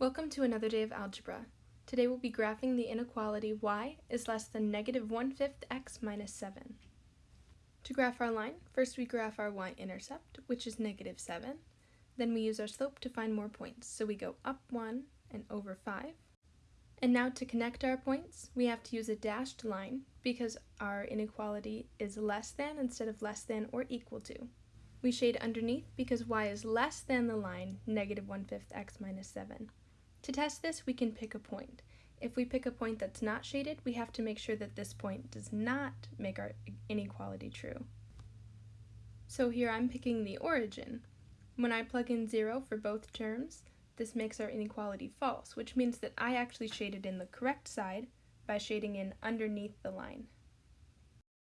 Welcome to another day of algebra. Today we'll be graphing the inequality y is less than negative 1 fifth x minus 7. To graph our line, first we graph our y-intercept, which is negative 7. Then we use our slope to find more points, so we go up 1 and over 5. And now to connect our points, we have to use a dashed line because our inequality is less than instead of less than or equal to. We shade underneath because y is less than the line negative 1 fifth x minus 7. To test this, we can pick a point. If we pick a point that's not shaded, we have to make sure that this point does not make our inequality true. So here I'm picking the origin. When I plug in 0 for both terms, this makes our inequality false, which means that I actually shaded in the correct side by shading in underneath the line.